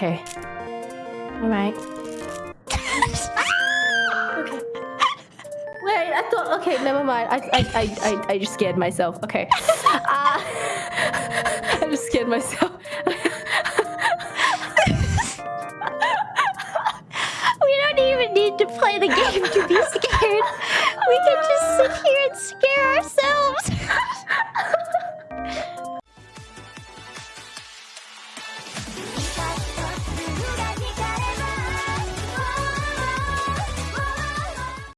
Okay. Alright. okay. Wait, I thought okay, never mind. I I I I, I just scared myself. Okay. Uh, I just scared myself. We don't even need to play the game to be scared. We can just sit here and scare ourselves.